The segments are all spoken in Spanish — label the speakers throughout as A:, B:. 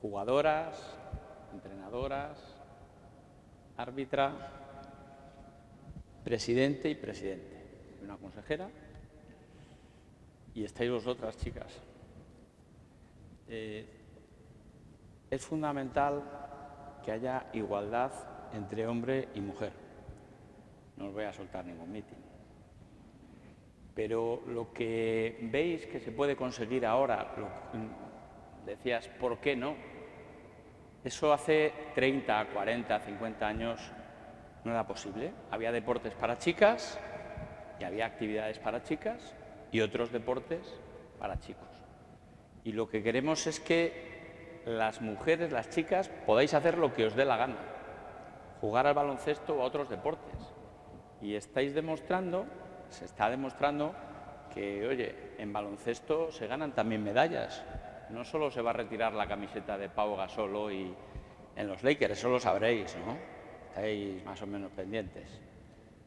A: jugadoras, entrenadoras, árbitra, presidente y presidente. Una consejera y estáis vosotras, chicas. Eh, es fundamental que haya igualdad entre hombre y mujer. No os voy a soltar ningún mitin. Pero lo que veis que se puede conseguir ahora, decías, ¿por qué no? Eso hace 30, 40, 50 años no era posible. Había deportes para chicas y había actividades para chicas y otros deportes para chicos. Y lo que queremos es que las mujeres, las chicas, podáis hacer lo que os dé la gana, jugar al baloncesto o a otros deportes. Y estáis demostrando, se está demostrando que, oye, en baloncesto se ganan también medallas. No solo se va a retirar la camiseta de Pau Gasol hoy en los Lakers, eso lo sabréis, ¿no? Estáis más o menos pendientes.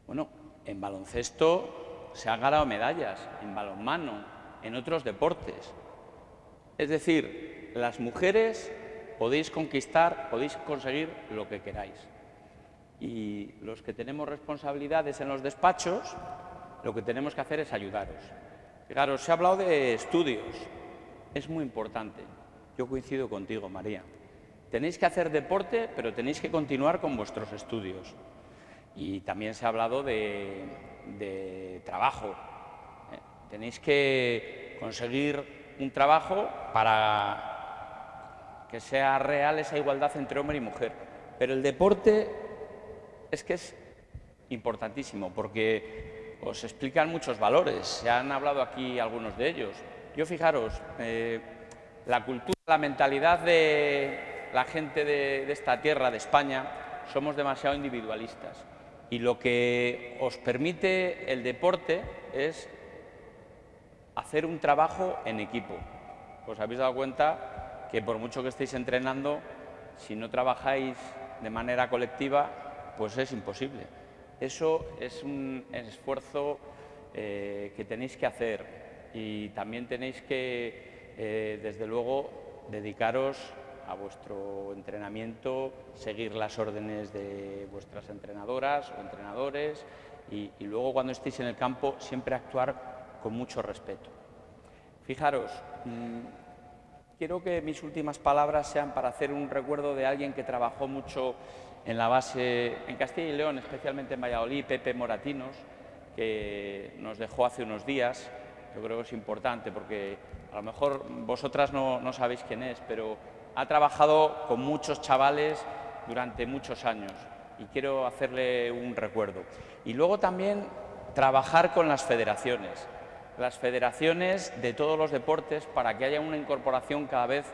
A: Bueno, en baloncesto se han ganado medallas, en balonmano, en otros deportes. Es decir, las mujeres podéis conquistar, podéis conseguir lo que queráis. Y los que tenemos responsabilidades en los despachos, lo que tenemos que hacer es ayudaros. Fijaros, se ha hablado de estudios. Es muy importante. Yo coincido contigo, María. Tenéis que hacer deporte, pero tenéis que continuar con vuestros estudios. Y también se ha hablado de, trabajo. Eh, tenéis que conseguir un trabajo para que sea real esa igualdad entre hombre y mujer. Pero el deporte es que es importantísimo porque os explican muchos valores. Se han hablado aquí algunos de ellos. Yo fijaros, eh, la cultura, la mentalidad de la gente de esta tierra, de España, somos demasiado individualistas. Y lo que os permite el deporte es hacer un trabajo en equipo. Os habéis dado cuenta que por mucho que estéis entrenando, si no trabajáis de manera colectiva, pues es imposible. Eso es un esfuerzo eh, que tenéis que hacer y también tenéis que, eh, desde luego, dedicaros a vuestro entrenamiento, seguir las órdenes de vuestras entrenadoras o entrenadores y, luego cuando estéis en el campo siempre actuar con mucho respeto. Fijaros, mm, quiero que mis últimas palabras sean para hacer un recuerdo de alguien que trabajó mucho en la base en Castilla y León, especialmente en Valladolid, Pepe Moratinos, que nos dejó hace unos días. Yo creo que es importante porque a lo mejor vosotras no, no sabéis quién es, pero ha trabajado con muchos chavales durante muchos años y quiero hacerle un recuerdo. Y luego también trabajar con las federaciones, las federaciones de todos los deportes para que haya una incorporación cada vez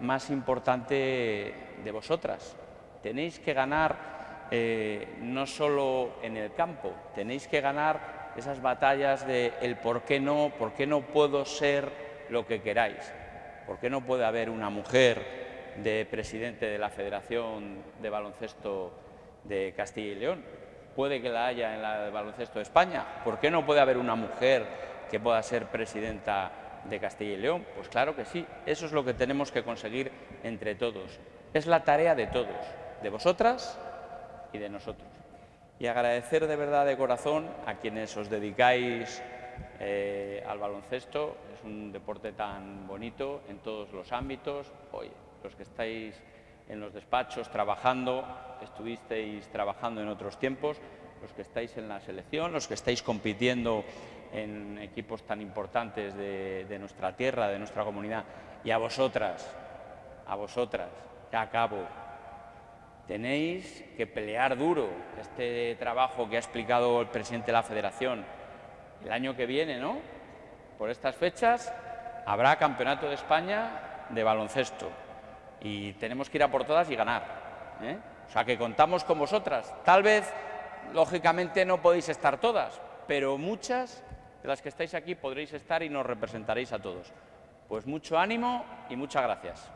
A: más importante de vosotras. Tenéis que ganar eh, no solo en el campo, tenéis que ganar esas batallas de el por qué no, por qué no puedo ser lo que queráis, por qué no puede haber una mujer de presidente de la Federación de Baloncesto de Castilla y León. Puede que la haya en la de Baloncesto de España. ¿Por qué no puede haber una mujer que pueda ser presidenta de Castilla y León? Pues claro que sí. Eso es lo que tenemos que conseguir entre todos. Es la tarea de todos, de vosotras y de nosotros. Y agradecer de verdad de corazón a quienes os dedicáis eh, al baloncesto. Es un deporte tan bonito en todos los ámbitos. Hoy los que estáis en los despachos trabajando, estuvisteis trabajando en otros tiempos, los que estáis en la selección, los que estáis compitiendo en equipos tan importantes de, nuestra tierra, de nuestra comunidad, y a vosotras, a vosotras, ya acabo, tenéis que pelear duro este trabajo que ha explicado el presidente de la Federación. El año que viene, ¿no? Por estas fechas habrá Campeonato de España de baloncesto y tenemos que ir a por todas y ganar. ¿eh? O sea, que contamos con vosotras. Tal vez, lógicamente, no podéis estar todas, pero muchas de las que estáis aquí podréis estar y nos representaréis a todos. Pues mucho ánimo y muchas gracias.